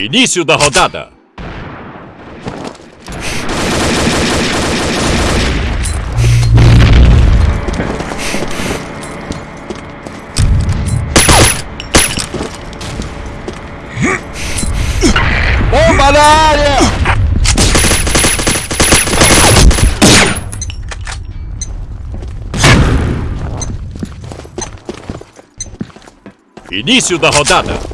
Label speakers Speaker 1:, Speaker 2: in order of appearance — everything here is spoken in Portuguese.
Speaker 1: Início da rodada.
Speaker 2: Bomba na área!
Speaker 1: Início da rodada.